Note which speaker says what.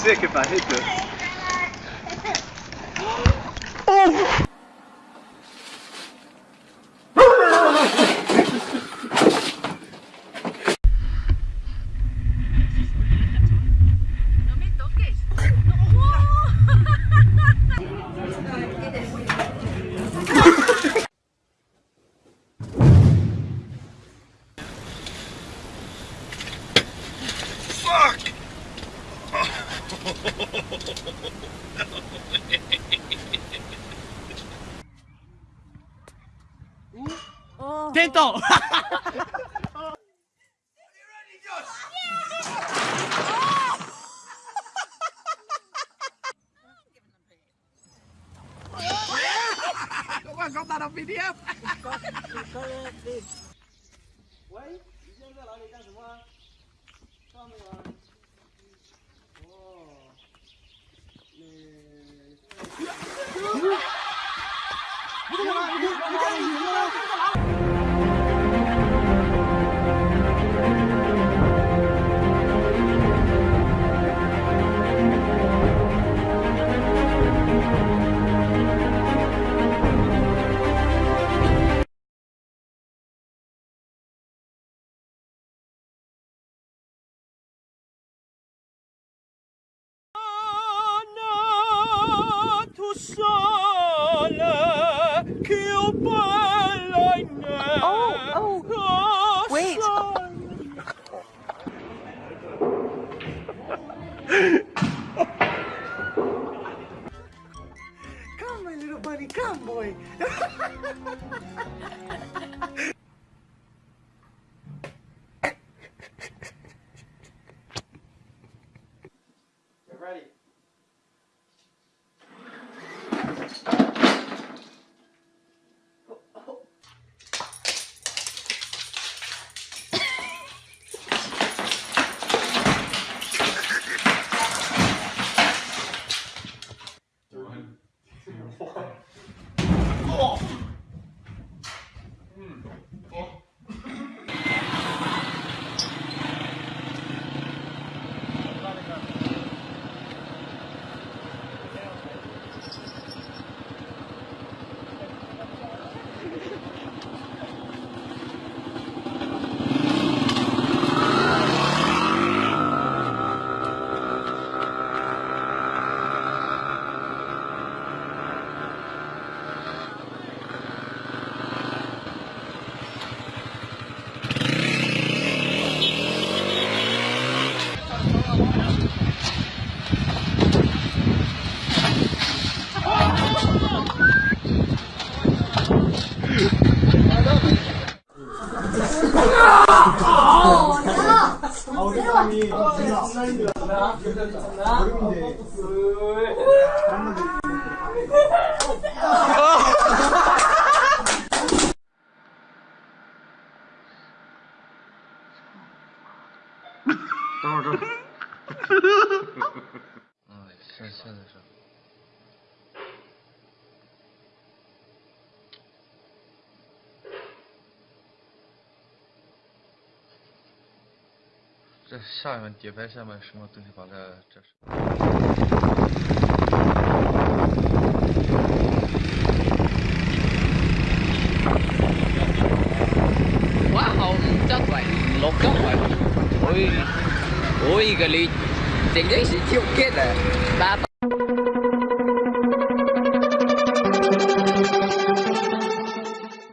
Speaker 1: sick if I hit this. Oh!
Speaker 2: 点头。哇！
Speaker 3: 干嘛搞
Speaker 2: 喂，你现在在哪里干什么？
Speaker 4: الصالح
Speaker 2: funny boy. Get ready. どうぞ，
Speaker 5: 哎，现现在是。这下面底牌下面什么东西把它这是？
Speaker 6: 我好
Speaker 7: 唔
Speaker 6: 得为
Speaker 7: 六级为，
Speaker 6: 我我一个
Speaker 7: 你。Tem gente
Speaker 6: que o quê,
Speaker 7: né?